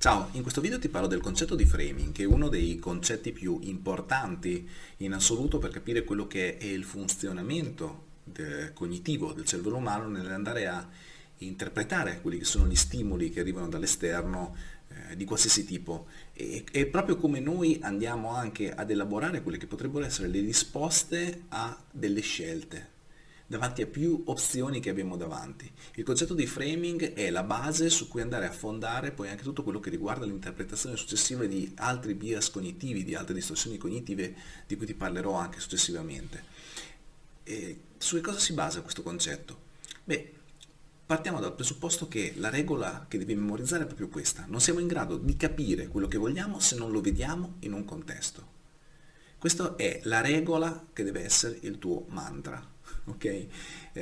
Ciao, in questo video ti parlo del concetto di framing, che è uno dei concetti più importanti in assoluto per capire quello che è il funzionamento de cognitivo del cervello umano nell'andare a interpretare quelli che sono gli stimoli che arrivano dall'esterno eh, di qualsiasi tipo. E, e proprio come noi andiamo anche ad elaborare quelle che potrebbero essere le risposte a delle scelte davanti a più opzioni che abbiamo davanti. Il concetto di framing è la base su cui andare a fondare poi anche tutto quello che riguarda l'interpretazione successiva di altri bias cognitivi, di altre distorsioni cognitive di cui ti parlerò anche successivamente. E su che cosa si basa questo concetto? Beh, partiamo dal presupposto che la regola che devi memorizzare è proprio questa. Non siamo in grado di capire quello che vogliamo se non lo vediamo in un contesto. Questa è la regola che deve essere il tuo mantra ok? Eh,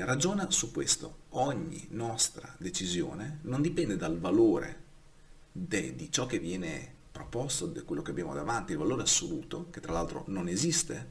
ragiona su questo. Ogni nostra decisione non dipende dal valore di ciò che viene proposto, di quello che abbiamo davanti, il valore assoluto, che tra l'altro non esiste,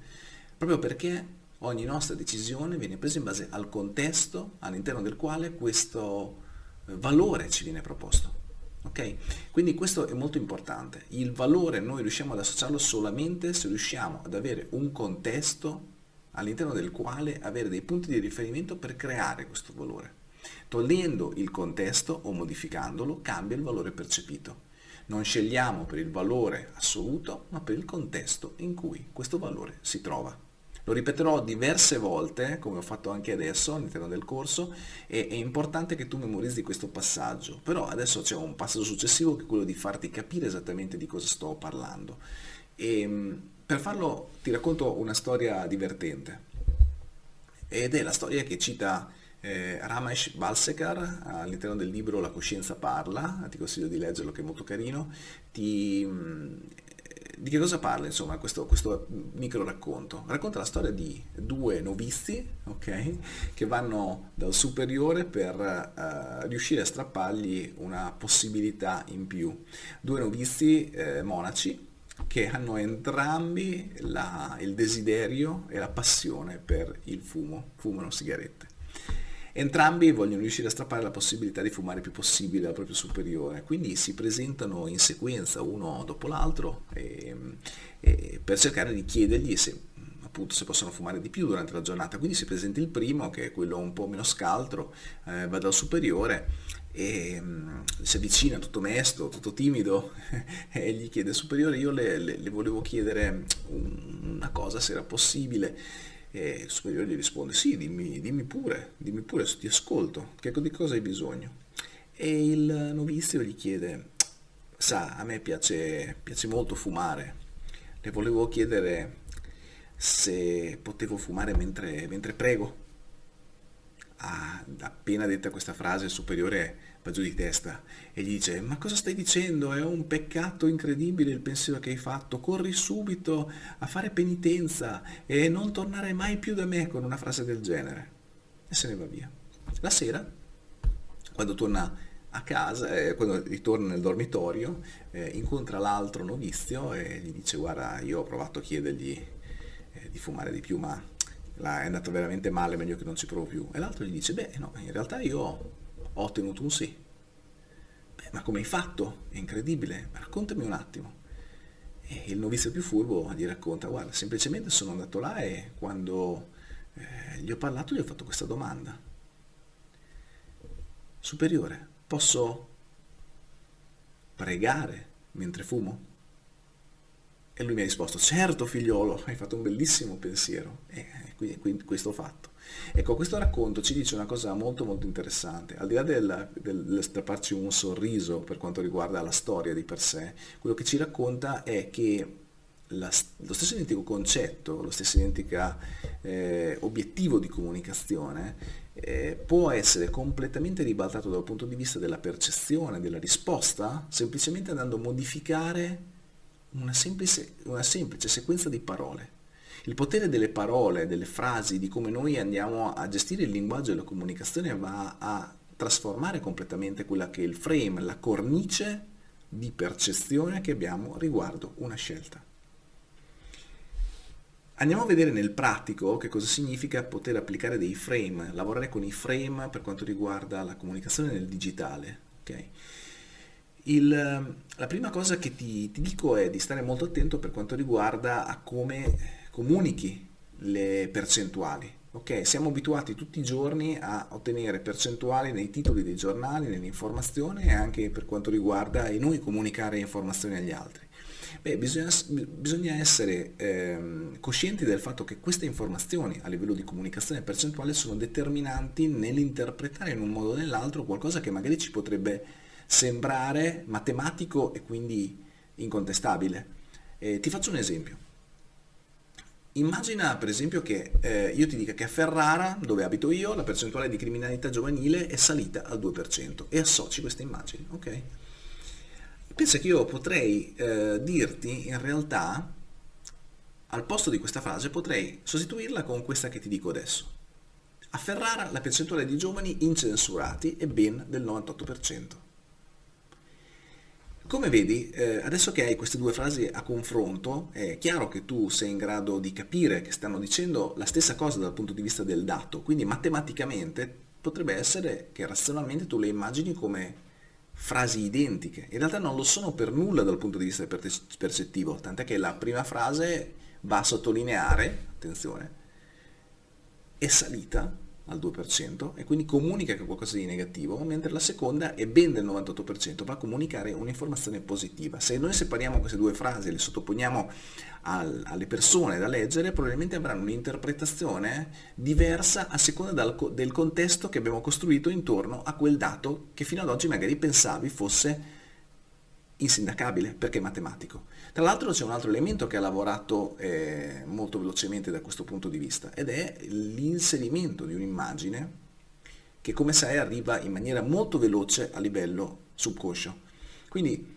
proprio perché ogni nostra decisione viene presa in base al contesto all'interno del quale questo eh, valore ci viene proposto. Okay? Quindi questo è molto importante. Il valore noi riusciamo ad associarlo solamente se riusciamo ad avere un contesto all'interno del quale avere dei punti di riferimento per creare questo valore. Togliendo il contesto o modificandolo cambia il valore percepito. Non scegliamo per il valore assoluto, ma per il contesto in cui questo valore si trova. Lo ripeterò diverse volte, come ho fatto anche adesso all'interno del corso, e è importante che tu memorizzi questo passaggio. Però adesso c'è un passaggio successivo che è quello di farti capire esattamente di cosa sto parlando. E, ehm, per farlo ti racconto una storia divertente ed è la storia che cita eh, Ramesh Balsekar all'interno del libro La coscienza parla, ti consiglio di leggerlo che è molto carino, ti, mm, di che cosa parla insomma questo, questo, micro racconto? Racconta la storia di due novizi okay, che vanno dal superiore per uh, riuscire a strappargli una possibilità in più. Due novizi eh, monaci che hanno entrambi la, il desiderio e la passione per il fumo, fumano sigarette. Entrambi vogliono riuscire a strappare la possibilità di fumare il più possibile al proprio superiore, quindi si presentano in sequenza uno dopo l'altro per cercare di chiedergli se, se possono fumare di più durante la giornata. Quindi si presenta il primo, che è quello un po' meno scaltro, eh, va dal superiore e um, si avvicina tutto mesto, tutto timido e gli chiede superiore io le, le, le volevo chiedere una cosa se era possibile e il superiore gli risponde sì dimmi, dimmi pure, dimmi pure ti ascolto, che, di cosa hai bisogno? E il novizio gli chiede sa a me piace, piace molto fumare. Le volevo chiedere se potevo fumare mentre, mentre prego Ah, appena detta questa frase il superiore va giù di testa e gli dice ma cosa stai dicendo? È un peccato incredibile il pensiero che hai fatto, corri subito a fare penitenza e non tornare mai più da me con una frase del genere. E se ne va via. La sera, quando torna a casa, eh, quando ritorna nel dormitorio, eh, incontra l'altro novizio e gli dice guarda io ho provato a chiedergli eh, di fumare di più ma è andato veramente male, meglio che non ci provo più. E l'altro gli dice, beh no, in realtà io ho ottenuto un sì. Beh, ma come hai fatto? È incredibile, raccontami un attimo. E il novizio più furbo gli racconta, guarda, semplicemente sono andato là e quando eh, gli ho parlato gli ho fatto questa domanda. Superiore, posso pregare mentre fumo? E lui mi ha risposto, certo figliolo, hai fatto un bellissimo pensiero. E quindi, quindi questo fatto. Ecco, questo racconto ci dice una cosa molto molto interessante, al di là del, del, del strapparci un sorriso per quanto riguarda la storia di per sé, quello che ci racconta è che la, lo stesso identico concetto, lo stesso identico eh, obiettivo di comunicazione eh, può essere completamente ribaltato dal punto di vista della percezione, della risposta, semplicemente andando a modificare una semplice, una semplice sequenza di parole. Il potere delle parole, delle frasi, di come noi andiamo a gestire il linguaggio e la comunicazione va a trasformare completamente quella che è il frame, la cornice di percezione che abbiamo riguardo una scelta. Andiamo a vedere nel pratico che cosa significa poter applicare dei frame, lavorare con i frame per quanto riguarda la comunicazione nel digitale. Okay? Il, la prima cosa che ti, ti, dico è di stare molto attento per quanto riguarda a come comunichi le percentuali. Ok, siamo abituati tutti i giorni a ottenere percentuali nei titoli dei giornali, nell'informazione e anche per quanto riguarda e noi comunicare informazioni agli altri. Beh, bisogna, bisogna essere ehm, coscienti del fatto che queste informazioni a livello di comunicazione percentuale sono determinanti nell'interpretare in un modo o nell'altro qualcosa che magari ci potrebbe sembrare matematico e quindi incontestabile. Eh, ti faccio un esempio. Immagina per esempio che eh, io ti dica che a Ferrara, dove abito io, la percentuale di criminalità giovanile è salita al 2% e associ questa immagine, ok? Pensa che io potrei eh, dirti in realtà, al posto di questa frase, potrei sostituirla con questa che ti dico adesso. A Ferrara la percentuale di giovani incensurati è ben del 98%. Come vedi, eh, adesso che hai queste due frasi a confronto, è chiaro che tu sei in grado di capire che stanno dicendo la stessa cosa dal punto di vista del dato, quindi matematicamente potrebbe essere che razionalmente tu le immagini come frasi identiche. In realtà non lo sono per nulla dal punto di vista percettivo, tant'è che la prima frase va a sottolineare, attenzione, è salita al 2% e quindi comunica che qualcosa di negativo, mentre la seconda è ben del 98%, va a comunicare un'informazione positiva. Se noi separiamo queste due frasi e le sottoponiamo al, alle persone da leggere, probabilmente avranno un'interpretazione diversa a seconda dal, del contesto che abbiamo costruito intorno a quel dato che fino ad oggi magari pensavi fosse insindacabile perché è matematico. Tra l'altro c'è un altro elemento che ha lavorato eh, molto velocemente da questo punto di vista ed è l'inserimento di un'immagine che come sai arriva in maniera molto veloce a livello subconscio. Quindi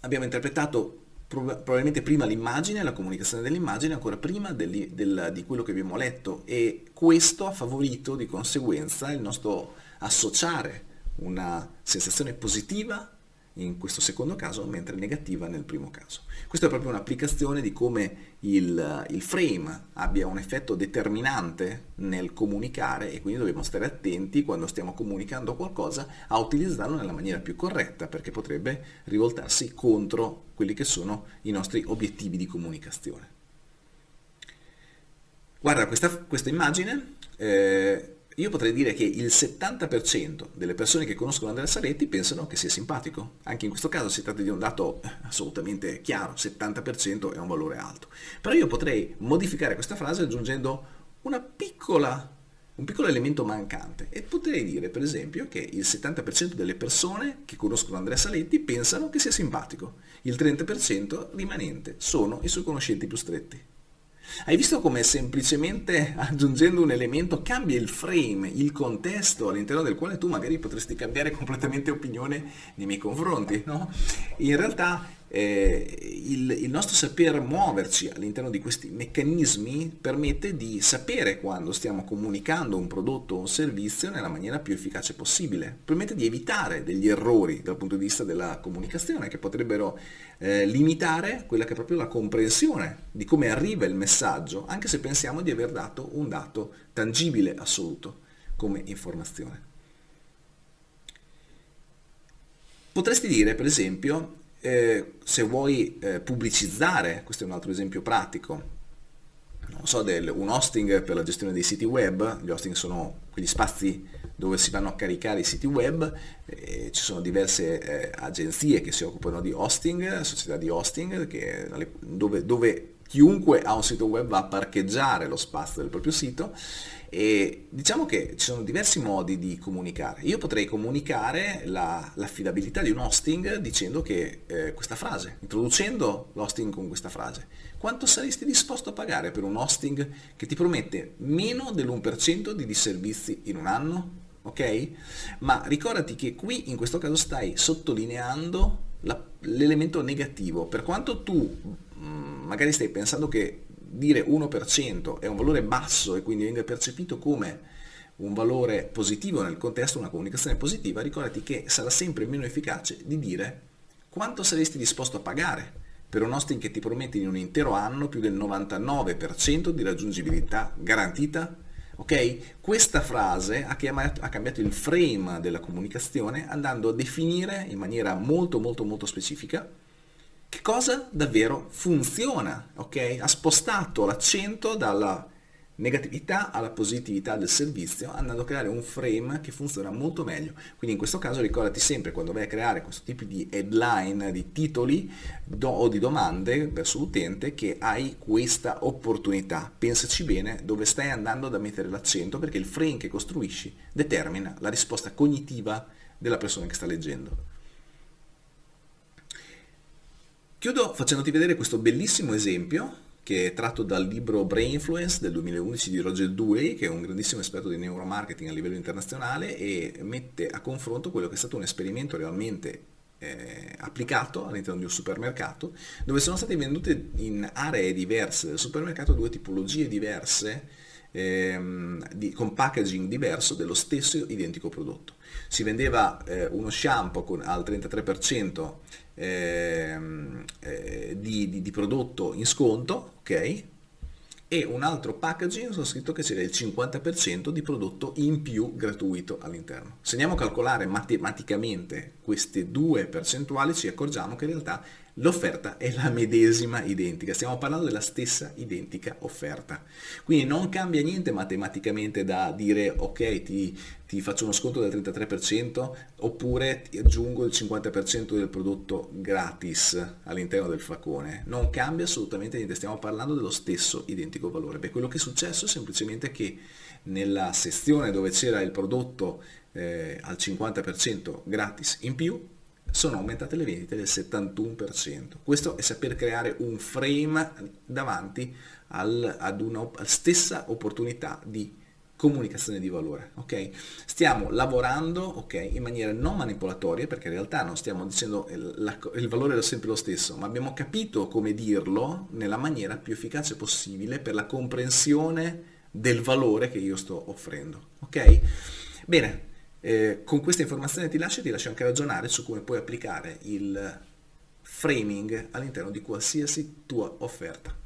abbiamo interpretato probabilmente prima l'immagine, la comunicazione dell'immagine, ancora prima del, del, di quello che abbiamo letto e questo ha favorito di conseguenza il nostro associare una sensazione positiva in questo secondo caso, mentre negativa nel primo caso. Questa è proprio un'applicazione di come il, il, frame abbia un effetto determinante nel comunicare e quindi dobbiamo stare attenti quando stiamo comunicando qualcosa a utilizzarlo nella maniera più corretta perché potrebbe rivoltarsi contro quelli che sono i nostri obiettivi di comunicazione. Guarda questa, questa immagine, eh, io potrei dire che il 70% delle persone che conoscono Andrea Saletti pensano che sia simpatico. Anche in questo caso si tratta di un dato eh, assolutamente chiaro, 70% è un valore alto. Però io potrei modificare questa frase aggiungendo piccola, un piccolo elemento mancante e potrei dire per esempio che il 70% delle persone che conoscono Andrea Saletti pensano che sia simpatico, il 30% rimanente sono i suoi conoscenti più stretti. Hai visto come semplicemente aggiungendo un elemento cambia il frame, il contesto all'interno del quale tu magari potresti cambiare completamente opinione nei miei confronti, no? In realtà eh, il, il, nostro saper muoverci all'interno di questi meccanismi permette di sapere quando stiamo comunicando un prodotto o un servizio nella maniera più efficace possibile, permette di evitare degli errori dal punto di vista della comunicazione che potrebbero eh, limitare quella che è proprio la comprensione di come arriva il messaggio, anche se pensiamo di aver dato un dato tangibile assoluto come informazione. Potresti dire, per esempio, eh, se vuoi eh, pubblicizzare, questo è un altro esempio pratico, non so, del, un hosting per la gestione dei siti web, gli hosting sono quegli spazi dove si vanno a caricare i siti web, eh, ci sono diverse eh, agenzie che si occupano di hosting, società di hosting, che, dove, dove chiunque ha un sito web va a parcheggiare lo spazio del proprio sito e diciamo che ci sono diversi modi di comunicare. Io potrei comunicare l'affidabilità la, di un hosting dicendo che eh, questa frase, introducendo l'hosting con questa frase. Quanto saresti disposto a pagare per un hosting che ti promette meno dell'1% di disservizi in un anno? Ok? Ma ricordati che qui in questo caso stai sottolineando l'elemento negativo. Per quanto tu mh, mm, magari stai pensando che dire 1% è un valore basso e quindi viene percepito come un valore positivo nel contesto, una comunicazione positiva, ricordati che sarà sempre meno efficace di dire quanto saresti disposto a pagare per un hosting che ti promette in un intero anno più del 99% di raggiungibilità garantita Ok? Questa frase ha, chiamato, ha, cambiato il frame della comunicazione andando a definire in maniera molto molto molto specifica che cosa? Davvero funziona, ok? Ha spostato l'accento dalla negatività alla positività del servizio andando a creare un frame che funziona molto meglio. Quindi in questo caso ricordati sempre quando vai a creare questo tipo di headline di titoli do, o di domande verso l'utente che hai questa opportunità. Pensaci bene dove stai andando ad mettere l'accento perché il frame che costruisci determina la risposta cognitiva della persona che sta leggendo chiudo facendoti vedere questo bellissimo esempio che è tratto dal libro Brain Influence del 2011 di Roger Dewey, che è un grandissimo esperto di neuromarketing a livello internazionale e mette a confronto quello che è stato un esperimento realmente eh, applicato all'interno di un supermercato, dove sono state vendute in aree diverse del supermercato due tipologie diverse ehm, di, con packaging diverso dello stesso identico prodotto. Si vendeva eh, uno shampoo con, al 33% ehm, eh, di, di, di, prodotto in sconto, ok? E un altro packaging sono scritto che c'era il 50% di prodotto in più gratuito all'interno. Se andiamo a calcolare matematicamente queste due percentuali ci accorgiamo che in realtà l'offerta è la medesima identica, stiamo parlando della stessa identica offerta. Quindi non cambia niente matematicamente da dire ok ti, ti faccio uno sconto del 33% oppure ti aggiungo il 50% del prodotto gratis all'interno del facone. Non cambia assolutamente niente, stiamo parlando dello stesso identico valore. Beh, quello che è successo è semplicemente che nella sezione dove c'era il prodotto eh, al 50% gratis in più sono aumentate le vendite del 71%. Questo è saper creare un frame davanti al, ad una stessa opportunità di comunicazione di valore, ok? Stiamo lavorando, ok, in maniera non manipolatoria, perché in realtà non stiamo dicendo il, il valore è sempre lo stesso, ma abbiamo capito come dirlo nella maniera più efficace possibile per la comprensione del valore che io sto offrendo, ok? Bene, eh, con questa informazione ti lascio e ti lascio anche ragionare su come puoi applicare il framing all'interno di qualsiasi tua offerta.